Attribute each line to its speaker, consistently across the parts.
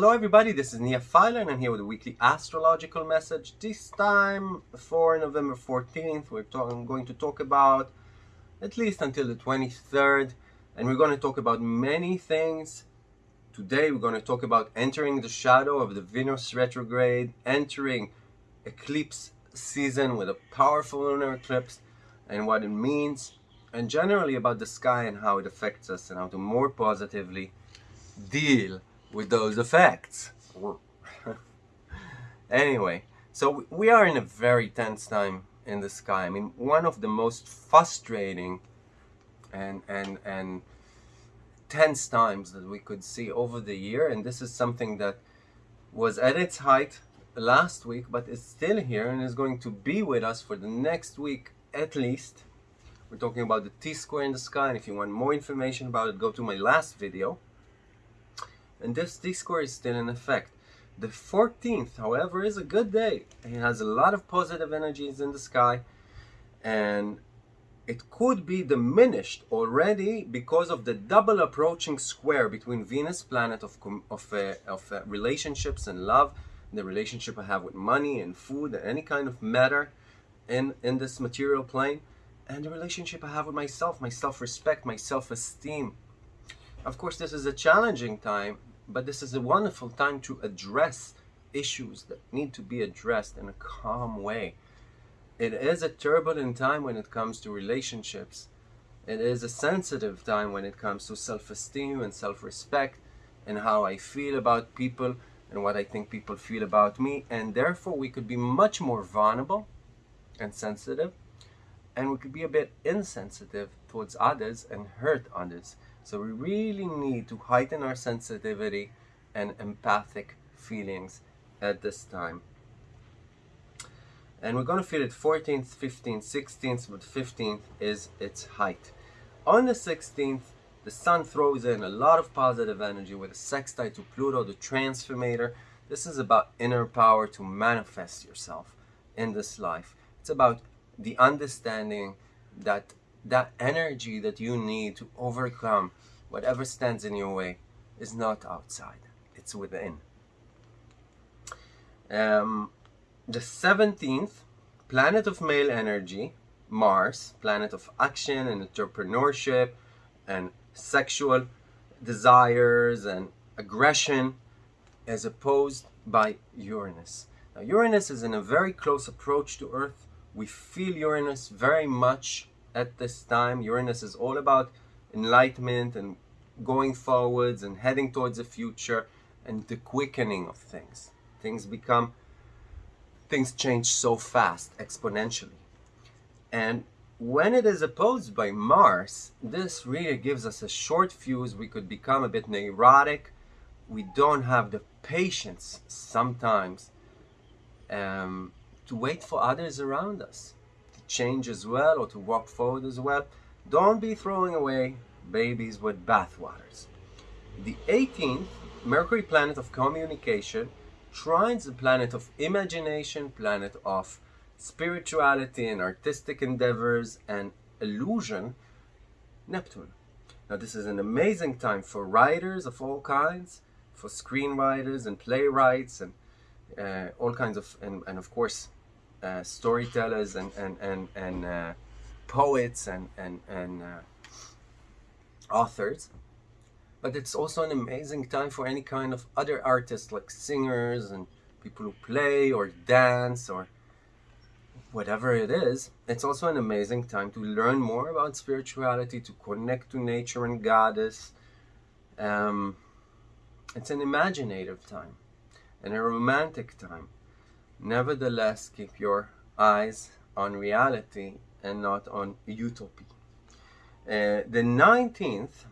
Speaker 1: Hello everybody, this is Nia Filer and I'm here with a weekly astrological message. This time for November 14th, we're talk going to talk about at least until the 23rd and we're going to talk about many things. Today we're going to talk about entering the shadow of the Venus retrograde, entering eclipse season with a powerful lunar eclipse and what it means and generally about the sky and how it affects us and how to more positively deal with those effects. anyway, so we are in a very tense time in the sky. I mean, one of the most frustrating and and and tense times that we could see over the year, and this is something that was at its height last week, but is still here and is going to be with us for the next week at least. We're talking about the T-square in the sky, and if you want more information about it, go to my last video and this T-square is still in effect. The 14th, however, is a good day. It has a lot of positive energies in the sky and it could be diminished already because of the double approaching square between Venus, planet of, of, uh, of uh, relationships and love, the relationship I have with money and food and any kind of matter in, in this material plane, and the relationship I have with myself, my self-respect, my self-esteem. Of course, this is a challenging time but this is a wonderful time to address issues that need to be addressed in a calm way. It is a turbulent time when it comes to relationships. It is a sensitive time when it comes to self-esteem and self-respect and how I feel about people and what I think people feel about me. And therefore, we could be much more vulnerable and sensitive. And we could be a bit insensitive towards others and hurt others. So we really need to heighten our sensitivity and empathic feelings at this time. And we're going to feel it 14th, 15th, 16th, but 15th is its height. On the 16th, the sun throws in a lot of positive energy with a sextile to Pluto, the transformator. This is about inner power to manifest yourself in this life. It's about the understanding that that energy that you need to overcome whatever stands in your way is not outside, it's within. Um, the 17th, planet of male energy, Mars, planet of action and entrepreneurship and sexual desires and aggression, as opposed by Uranus. Now, Uranus is in a very close approach to Earth. We feel Uranus very much at this time. Uranus is all about enlightenment and going forwards and heading towards the future and the quickening of things. Things become, things change so fast, exponentially. And when it is opposed by Mars, this really gives us a short fuse. We could become a bit neurotic. We don't have the patience sometimes um, to wait for others around us change as well or to walk forward as well. Don't be throwing away babies with bathwaters. The 18th, Mercury planet of communication, trines the planet of imagination, planet of spirituality and artistic endeavors and illusion, Neptune. Now this is an amazing time for writers of all kinds, for screenwriters and playwrights and uh, all kinds of, and, and of course uh, storytellers and and and, and uh, poets and and and uh, authors. But it's also an amazing time for any kind of other artists like singers and people who play or dance or whatever it is. It's also an amazing time to learn more about spirituality to connect to nature and goddess. Um, it's an imaginative time and a romantic time Nevertheless, keep your eyes on reality and not on utopia. Uh, the 19th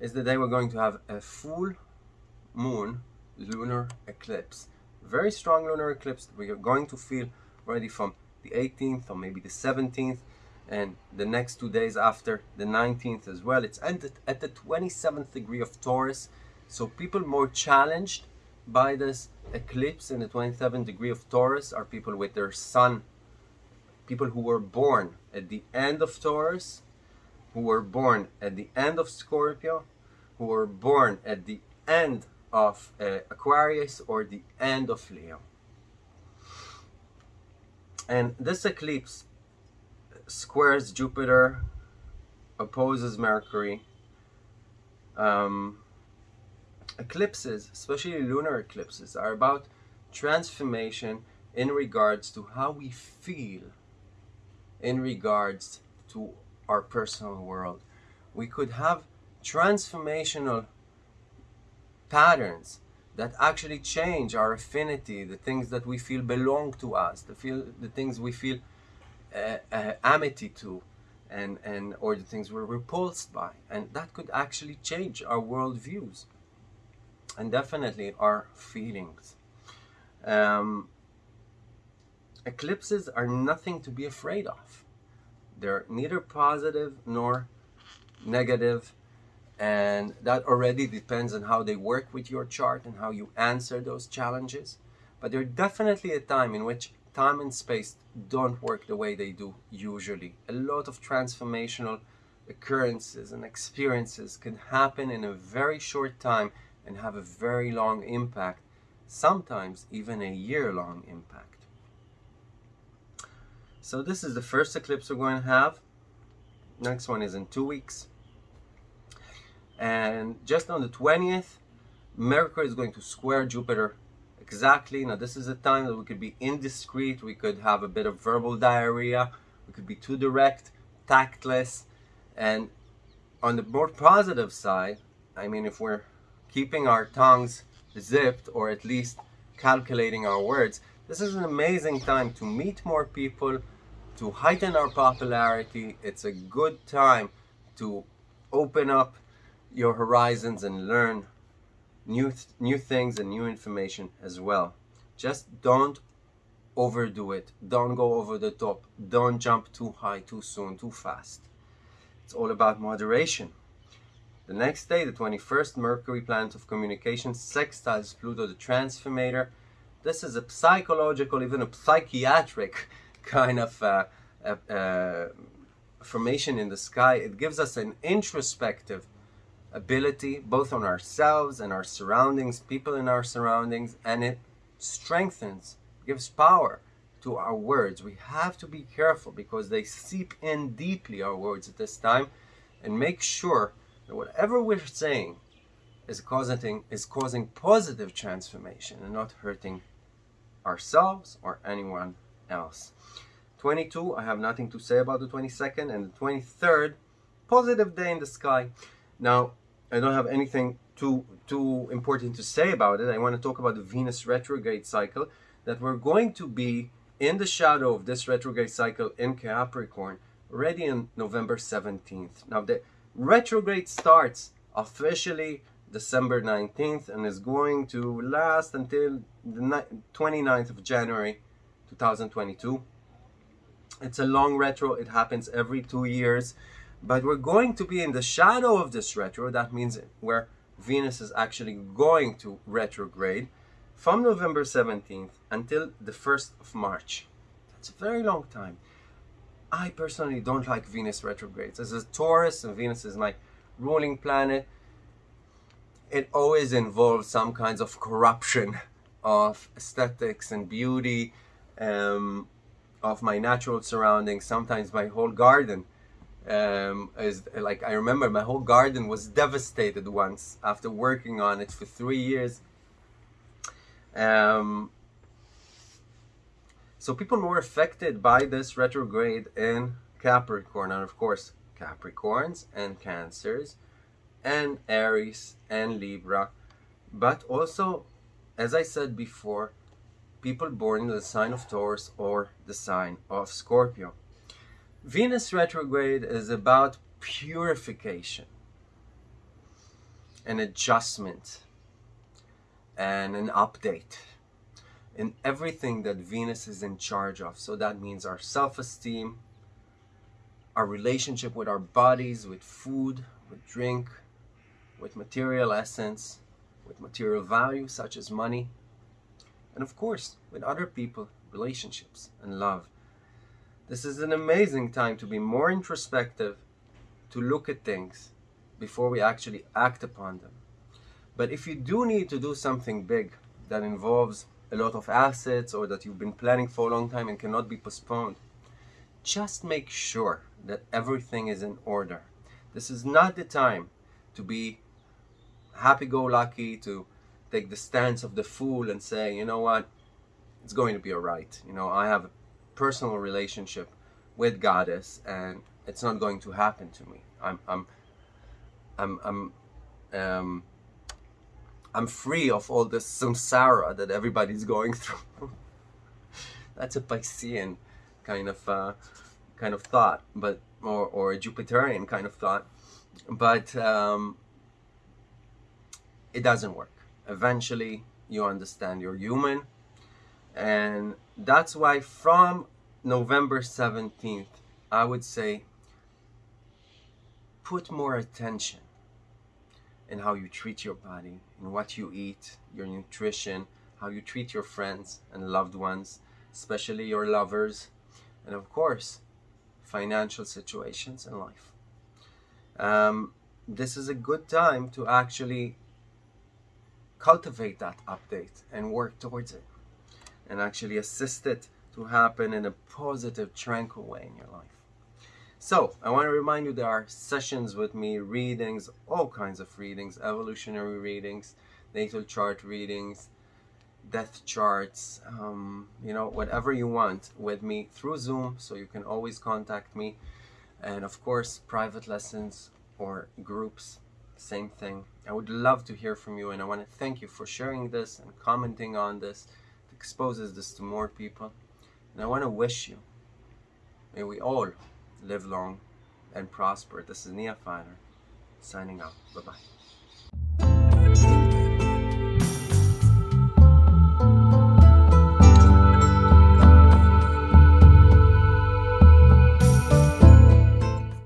Speaker 1: is the day we're going to have a full moon lunar eclipse. Very strong lunar eclipse we are going to feel already from the 18th or maybe the 17th and the next two days after the 19th as well. It's ended at the 27th degree of Taurus. So people more challenged by this eclipse in the 27th degree of Taurus are people with their sun, people who were born at the end of Taurus, who were born at the end of Scorpio, who were born at the end of uh, Aquarius or the end of Leo. And this eclipse squares Jupiter, opposes Mercury. Um, eclipses, especially lunar eclipses, are about transformation in regards to how we feel in regards to our personal world. We could have transformational patterns that actually change our affinity, the things that we feel belong to us, the feel the things we feel uh, uh, amity to, and and or the things we're repulsed by, and that could actually change our worldviews, and definitely our feelings. Um, eclipses are nothing to be afraid of. They're neither positive nor negative and that already depends on how they work with your chart and how you answer those challenges but there's definitely a time in which time and space don't work the way they do usually a lot of transformational occurrences and experiences can happen in a very short time and have a very long impact sometimes even a year long impact. So this is the first eclipse we're going to have. Next one is in two weeks. And just on the 20th Mercury is going to square Jupiter exactly. Now this is a time that we could be indiscreet. We could have a bit of verbal diarrhea. We could be too direct tactless. And on the more positive side I mean if we're keeping our tongues zipped or at least calculating our words this is an amazing time to meet more people to heighten our popularity it's a good time to open up your horizons and learn new th new things and new information as well. Just don't overdo it. Don't go over the top. Don't jump too high, too soon, too fast. It's all about moderation. The next day, the 21st, Mercury, planet of communication, sextiles Pluto, the transformator. This is a psychological, even a psychiatric kind of uh, uh, uh, formation in the sky. It gives us an introspective ability both on ourselves and our surroundings, people in our surroundings, and it strengthens, gives power to our words. We have to be careful because they seep in deeply our words at this time and make sure that whatever we're saying is causing is causing positive transformation and not hurting ourselves or anyone else. 22, I have nothing to say about the 22nd and the 23rd, positive day in the sky. Now, I don't have anything too too important to say about it. I want to talk about the Venus retrograde cycle that we're going to be in the shadow of this retrograde cycle in Capricorn already on November 17th. Now the retrograde starts officially December 19th and is going to last until the 29th of January 2022. It's a long retro. It happens every two years. But we're going to be in the shadow of this retro. That means where Venus is actually going to retrograde from November 17th until the 1st of March. That's a very long time. I personally don't like Venus retrogrades. As a Taurus, and Venus is my ruling planet, it always involves some kinds of corruption of aesthetics and beauty, um, of my natural surroundings, sometimes my whole garden um, is like I remember my whole garden was devastated once after working on it for three years. Um, so people more affected by this retrograde in Capricorn, and of course Capricorns and Cancers, and Aries and Libra, but also, as I said before, people born in the sign of Taurus or the sign of Scorpio. Venus retrograde is about purification, an adjustment, and an update in everything that Venus is in charge of. So that means our self-esteem, our relationship with our bodies, with food, with drink, with material essence, with material value such as money, and of course with other people, relationships, and love. This is an amazing time to be more introspective, to look at things before we actually act upon them. But if you do need to do something big that involves a lot of assets or that you've been planning for a long time and cannot be postponed, just make sure that everything is in order. This is not the time to be happy-go-lucky, to take the stance of the fool and say, you know what, it's going to be alright. You know, I have a personal relationship with Goddess and it's not going to happen to me. I'm, I'm, I'm, I'm, um, I'm free of all this samsara that everybody's going through. That's a Piscean kind of uh, kind of thought, but or or a Jupiterian kind of thought, but um, it doesn't work. Eventually, you understand you're human, and that's why from November seventeenth, I would say put more attention in how you treat your body, in what you eat, your nutrition, how you treat your friends and loved ones, especially your lovers, and of course, financial situations in life. Um, this is a good time to actually cultivate that update and work towards it and actually assist it to happen in a positive, tranquil way in your life. So, I want to remind you there are sessions with me, readings, all kinds of readings, evolutionary readings, natal chart readings, death charts, um, you know, whatever you want with me through Zoom, so you can always contact me. And of course, private lessons or groups, same thing. I would love to hear from you, and I want to thank you for sharing this and commenting on this. It exposes this to more people. And I want to wish you, may we all live long and prosper. This is Nia Filer signing out. Bye bye.